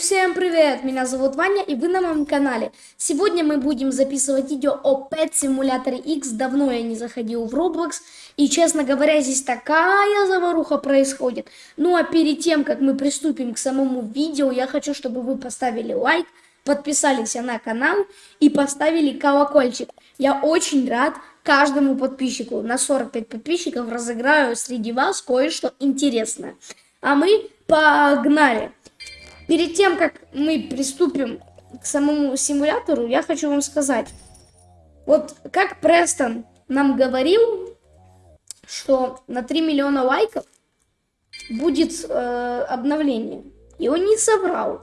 всем привет! Меня зовут Ваня и вы на моем канале. Сегодня мы будем записывать видео о Pet Simulator X. Давно я не заходил в Roblox. И, честно говоря, здесь такая заваруха происходит. Ну а перед тем, как мы приступим к самому видео, я хочу, чтобы вы поставили лайк, подписались на канал и поставили колокольчик. Я очень рад каждому подписчику. На 45 подписчиков разыграю среди вас кое-что интересное. А мы погнали! Перед тем, как мы приступим к самому симулятору, я хочу вам сказать. Вот как Престон нам говорил, что на 3 миллиона лайков будет э, обновление. И он не соврал.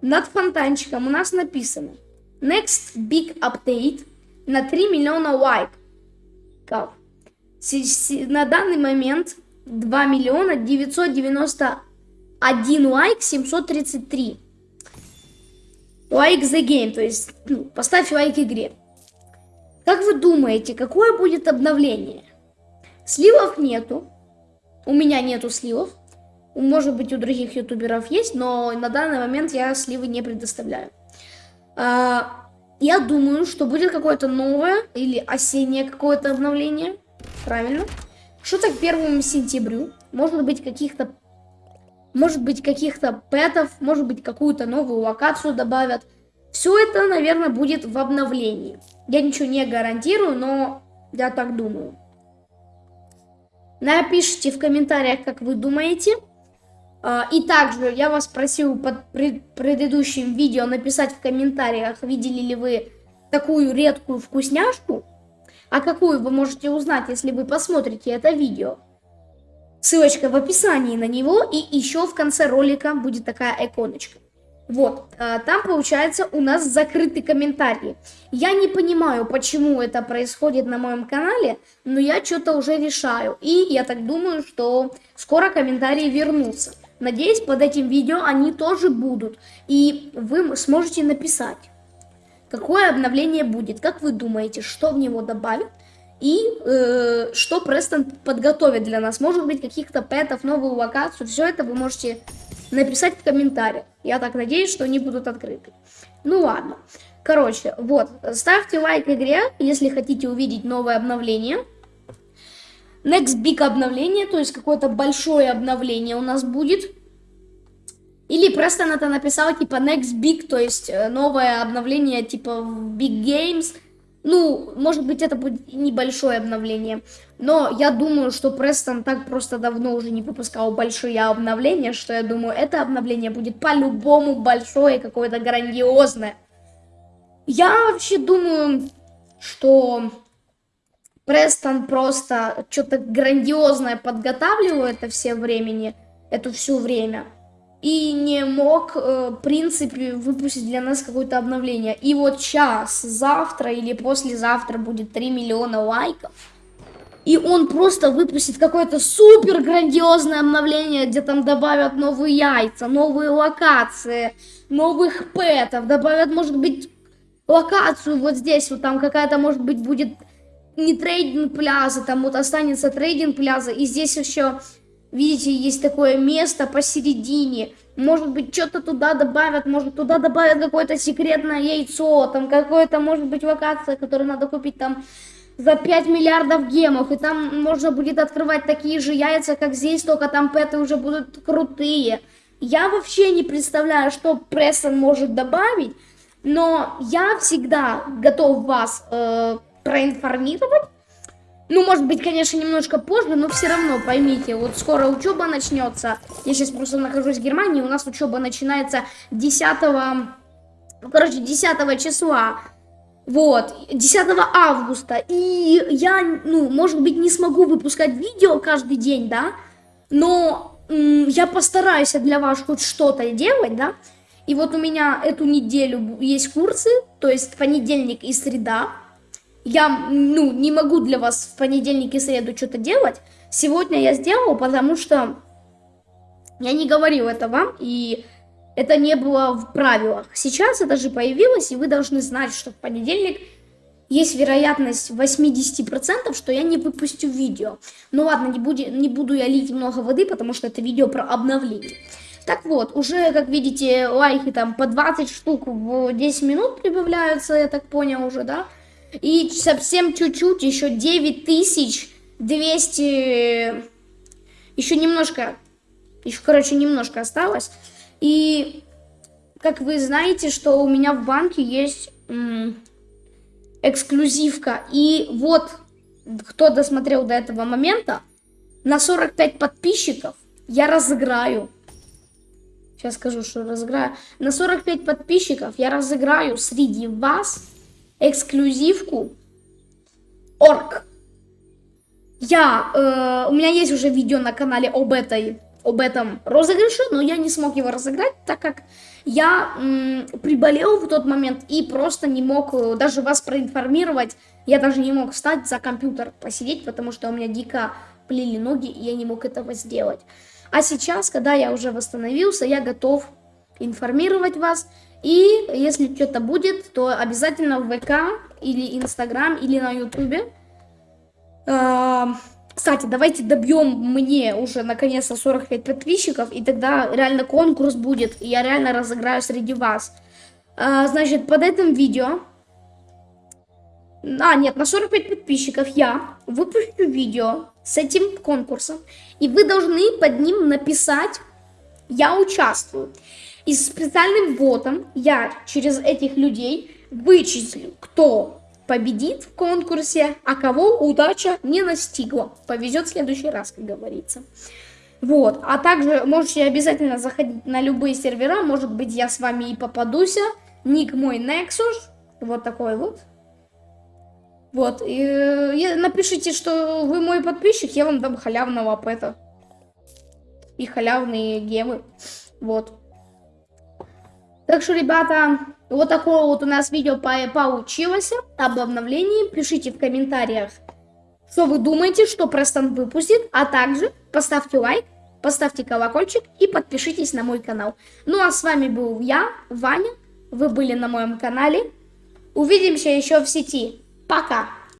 Над фонтанчиком у нас написано Next Big Update на 3 миллиона лайков. На данный момент 2 миллиона 990 1 лайк 733. Лайк за game, то есть ну, поставь лайк игре. Как вы думаете, какое будет обновление? Сливов нету. У меня нету сливов. Может быть, у других ютуберов есть, но на данный момент я сливы не предоставляю. А, я думаю, что будет какое-то новое или осеннее какое-то обновление. Правильно. Что-то к первому сентябрю. Может быть, каких-то может быть каких-то пэтов, может быть какую-то новую локацию добавят. Все это, наверное, будет в обновлении. Я ничего не гарантирую, но я так думаю. Напишите в комментариях, как вы думаете. А, и также я вас просил под предыдущим видео написать в комментариях, видели ли вы такую редкую вкусняшку. А какую вы можете узнать, если вы посмотрите это видео. Ссылочка в описании на него, и еще в конце ролика будет такая иконочка. Вот, а, там получается у нас закрытый комментарий. Я не понимаю, почему это происходит на моем канале, но я что-то уже решаю. И я так думаю, что скоро комментарии вернутся. Надеюсь, под этим видео они тоже будут. И вы сможете написать, какое обновление будет, как вы думаете, что в него добавить и э, что Престон подготовит для нас. Может быть, каких-то пэтов, новую локацию. Все это вы можете написать в комментариях. Я так надеюсь, что они будут открыты. Ну ладно. Короче, вот. Ставьте лайк игре, если хотите увидеть новое обновление. Next Big обновление, то есть какое-то большое обновление у нас будет. Или Престон это написал типа Next Big, то есть э, новое обновление типа Big Games – ну, может быть, это будет небольшое обновление. Но я думаю, что Престон так просто давно уже не выпускал большие обновления, что я думаю, это обновление будет по-любому большое, какое-то грандиозное. Я вообще думаю, что Престон просто что-то грандиозное подготавливал это все времени, это все время и не мог, э, в принципе, выпустить для нас какое-то обновление. И вот сейчас, завтра или послезавтра будет 3 миллиона лайков. И он просто выпустит какое-то супер грандиозное обновление, где там добавят новые яйца, новые локации, новых пэтов, добавят, может быть, локацию вот здесь, вот там какая-то, может быть, будет не трейдинг пляза, там вот останется трейдинг пляза, и здесь еще Видите, есть такое место посередине. Может быть, что-то туда добавят, может, туда добавят какое-то секретное яйцо, там какое-то, может быть, локация, которую надо купить там за 5 миллиардов гемов, и там можно будет открывать такие же яйца, как здесь, только там пэты уже будут крутые. Я вообще не представляю, что Прессон может добавить, но я всегда готов вас э, проинформировать, ну, может быть, конечно, немножко позже, но все равно поймите, вот скоро учеба начнется. Я сейчас просто нахожусь в Германии, у нас учеба начинается 10, ну, короче, 10 числа. Вот, 10 августа. И я, ну, может быть, не смогу выпускать видео каждый день, да, но я постараюсь для вас хоть что-то делать, да. И вот у меня эту неделю есть курсы, то есть понедельник и среда я, ну, не могу для вас в понедельник и среду что-то делать. Сегодня я сделал, потому что я не говорил это вам, и это не было в правилах. Сейчас это же появилось, и вы должны знать, что в понедельник есть вероятность 80%, что я не выпустю видео. Ну ладно, не буду, не буду я лить много воды, потому что это видео про обновление. Так вот, уже, как видите, лайки там по 20 штук в 10 минут прибавляются, я так понял уже, да? И совсем чуть-чуть, еще 9200, еще немножко, еще, короче, немножко осталось. И, как вы знаете, что у меня в банке есть эксклюзивка. И вот, кто досмотрел до этого момента, на 45 подписчиков я разыграю. Сейчас скажу, что разыграю. На 45 подписчиков я разыграю среди вас эксклюзивку Орк. Я, э, у меня есть уже видео на канале об этой, об этом розыгрыше, но я не смог его разыграть, так как я м, приболел в тот момент и просто не мог э, даже вас проинформировать. Я даже не мог встать за компьютер посидеть, потому что у меня дико плели ноги, и я не мог этого сделать. А сейчас, когда я уже восстановился, я готов информировать вас. И если что-то будет, то обязательно в ВК или Инстаграм или на Ютубе. А, кстати, давайте добьем мне уже наконец-то 45 подписчиков, и тогда реально конкурс будет, и я реально разыграю среди вас. А, значит, под этим видео... А, нет, на 45 подписчиков я выпущу видео с этим конкурсом, и вы должны под ним написать «Я участвую». И специальным вводом я через этих людей вычислю, кто победит в конкурсе, а кого удача не настигла. Повезет в следующий раз, как говорится. Вот, а также можете обязательно заходить на любые сервера, может быть я с вами и попадусь. Ник мой Nexus, вот такой вот. Вот, и, и напишите, что вы мой подписчик, я вам дам халявного пэта. И халявные гемы. Вот. Так что, ребята, вот такое вот у нас видео по получилось об обновлении. Пишите в комментариях, что вы думаете, что Престон выпустит. А также поставьте лайк, поставьте колокольчик и подпишитесь на мой канал. Ну а с вами был я, Ваня. Вы были на моем канале. Увидимся еще в сети. Пока!